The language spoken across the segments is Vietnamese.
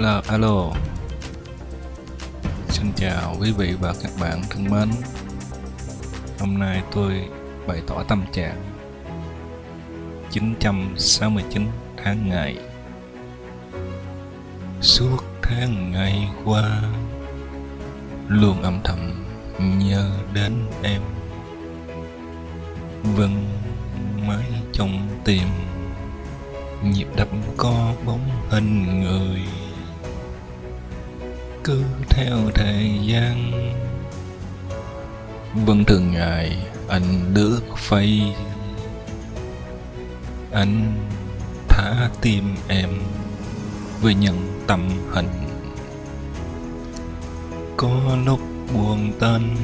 là, alo. Xin chào quý vị và các bạn thân mến. Hôm nay tôi bày tỏ tâm trạng 969 tháng ngày. Suốt tháng ngày qua, luôn âm thầm nhớ đến em. Vâng, Vẫn mãi trong tim nhịp đập có bóng hình người cứ theo thời gian. Vẫn thường ngày, anh lướt phay anh thả tim em với những tâm hình có lúc buồn tên.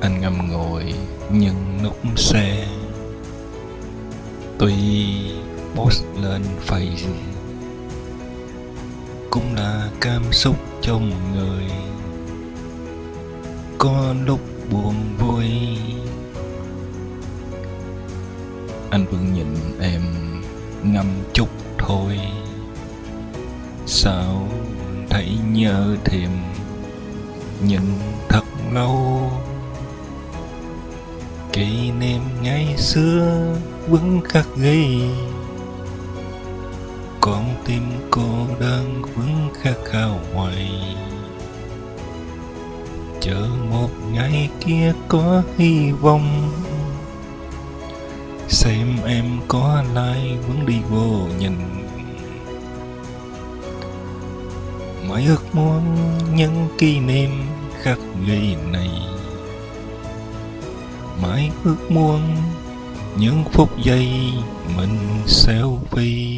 Anh ngâm ngồi những nút xe. Tuy post lên facebook cũng là cảm xúc trong người. Có lúc buồn vui. Anh vẫn nhìn em ngâm chút thôi. Sao thấy nhớ thêm nhìn thật lâu? Kỷ niệm ngày xưa vẫn khắc ghi con tim cô đơn vẫn khát khao hoài. Chờ một ngày kia có hy vọng, xem em có lại vẫn đi vô nhìn. Mãi ước muốn những kỷ niệm khắc ghi này. Mãi ước muốn những phút giây mình selfie.